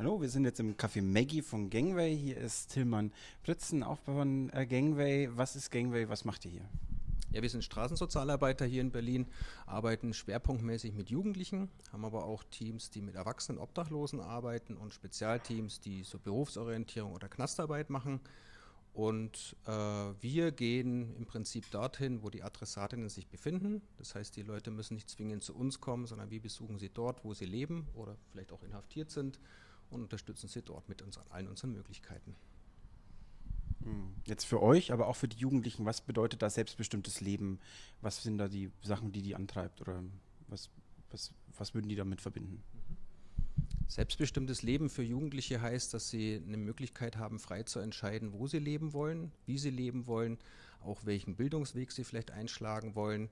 Hallo, wir sind jetzt im Café Maggie von Gangway. Hier ist Tillmann Pritzen, auch von äh, Gangway. Was ist Gangway? Was macht ihr hier? Ja, wir sind Straßensozialarbeiter hier in Berlin, arbeiten schwerpunktmäßig mit Jugendlichen, haben aber auch Teams, die mit Erwachsenen Obdachlosen arbeiten und Spezialteams, die so Berufsorientierung oder Knastarbeit machen. Und äh, wir gehen im Prinzip dorthin, wo die Adressatinnen sich befinden. Das heißt, die Leute müssen nicht zwingend zu uns kommen, sondern wir besuchen sie dort, wo sie leben oder vielleicht auch inhaftiert sind und unterstützen sie dort mit uns, allen unseren Möglichkeiten. Hm. Jetzt für euch, aber auch für die Jugendlichen, was bedeutet das selbstbestimmtes Leben? Was sind da die Sachen, die die antreibt oder was, was, was würden die damit verbinden? Selbstbestimmtes Leben für Jugendliche heißt, dass sie eine Möglichkeit haben, frei zu entscheiden, wo sie leben wollen, wie sie leben wollen, auch welchen Bildungsweg sie vielleicht einschlagen wollen.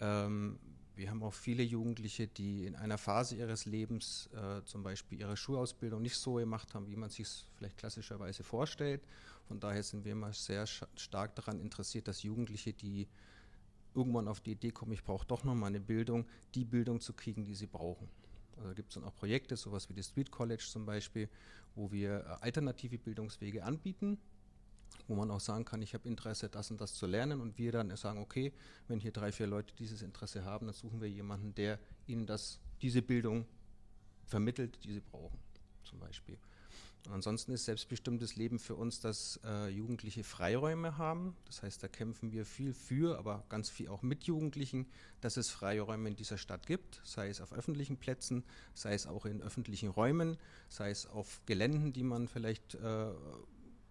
Ähm, wir haben auch viele Jugendliche, die in einer Phase ihres Lebens äh, zum Beispiel ihre Schulausbildung nicht so gemacht haben, wie man sich es vielleicht klassischerweise vorstellt. Von daher sind wir immer sehr stark daran interessiert, dass Jugendliche, die irgendwann auf die Idee kommen, ich brauche doch nochmal eine Bildung, die Bildung zu kriegen, die sie brauchen. Also gibt es dann auch Projekte, sowas wie das Street College zum Beispiel, wo wir äh, alternative Bildungswege anbieten wo man auch sagen kann, ich habe Interesse, das und das zu lernen und wir dann sagen, okay, wenn hier drei, vier Leute dieses Interesse haben, dann suchen wir jemanden, der ihnen das, diese Bildung vermittelt, die sie brauchen, zum Beispiel. Und ansonsten ist selbstbestimmtes Leben für uns, dass äh, Jugendliche Freiräume haben. Das heißt, da kämpfen wir viel für, aber ganz viel auch mit Jugendlichen, dass es Freiräume in dieser Stadt gibt, sei es auf öffentlichen Plätzen, sei es auch in öffentlichen Räumen, sei es auf Geländen, die man vielleicht äh,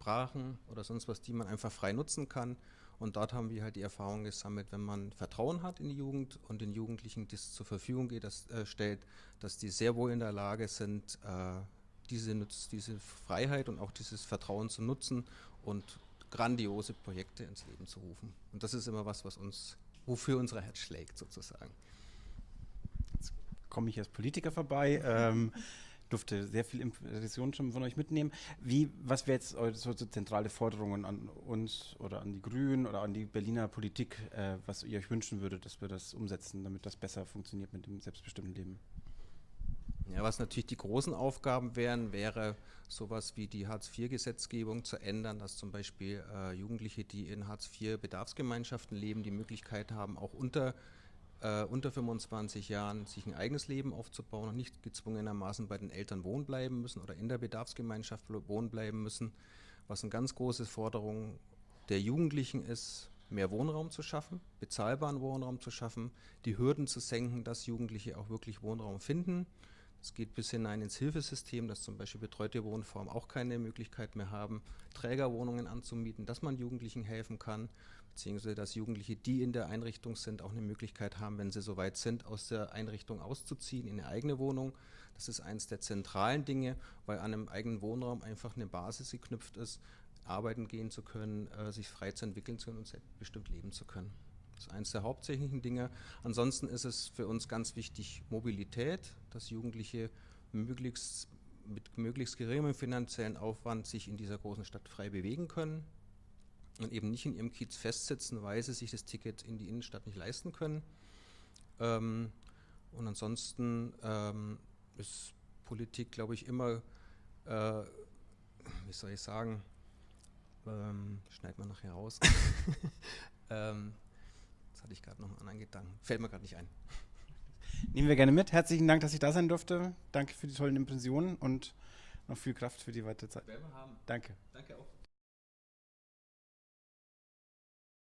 Brachen oder sonst was, die man einfach frei nutzen kann. Und dort haben wir halt die Erfahrung gesammelt, wenn man Vertrauen hat in die Jugend und den Jugendlichen das zur Verfügung geht, das, äh, stellt, dass die sehr wohl in der Lage sind, äh, diese, diese Freiheit und auch dieses Vertrauen zu nutzen und grandiose Projekte ins Leben zu rufen. Und das ist immer was, was uns, wofür unser Herz schlägt sozusagen. Jetzt komme ich als Politiker vorbei. Ähm, durfte sehr viel Impressionen schon von euch mitnehmen. Wie, was wäre jetzt eure so zentrale Forderungen an uns oder an die Grünen oder an die Berliner Politik, äh, was ihr euch wünschen würdet, dass wir das umsetzen, damit das besser funktioniert mit dem selbstbestimmten Leben? Ja, was natürlich die großen Aufgaben wären, wäre sowas wie die Hartz-IV-Gesetzgebung zu ändern, dass zum Beispiel äh, Jugendliche, die in Hartz-IV-Bedarfsgemeinschaften leben, die Möglichkeit haben, auch unter äh, unter 25 Jahren sich ein eigenes Leben aufzubauen und nicht gezwungenermaßen bei den Eltern wohnen bleiben müssen oder in der Bedarfsgemeinschaft wohnen bleiben müssen. Was eine ganz große Forderung der Jugendlichen ist, mehr Wohnraum zu schaffen, bezahlbaren Wohnraum zu schaffen, die Hürden zu senken, dass Jugendliche auch wirklich Wohnraum finden. Es geht bis hinein ins Hilfesystem, dass zum Beispiel betreute Wohnformen auch keine Möglichkeit mehr haben, Trägerwohnungen anzumieten, dass man Jugendlichen helfen kann beziehungsweise dass Jugendliche, die in der Einrichtung sind, auch eine Möglichkeit haben, wenn sie soweit sind, aus der Einrichtung auszuziehen in eine eigene Wohnung. Das ist eines der zentralen Dinge, weil an einem eigenen Wohnraum einfach eine Basis geknüpft ist, arbeiten gehen zu können, äh, sich frei zu entwickeln zu können und bestimmt leben zu können. Das ist eines der hauptsächlichen Dinge. Ansonsten ist es für uns ganz wichtig Mobilität, dass Jugendliche möglichst mit möglichst geringem finanziellen Aufwand sich in dieser großen Stadt frei bewegen können und eben nicht in ihrem Kiez festsitzen, weil sie sich das Ticket in die Innenstadt nicht leisten können. Ähm, und ansonsten ähm, ist Politik, glaube ich, immer, äh, wie soll ich sagen, ähm, schneid man nachher raus. ähm, hatte ich gerade noch einen anderen Gedanken. Fällt mir gerade nicht ein. Nehmen wir gerne mit. Herzlichen Dank, dass ich da sein durfte. Danke für die tollen Impressionen und noch viel Kraft für die weitere Zeit. Werden wir haben. Danke. Danke auch.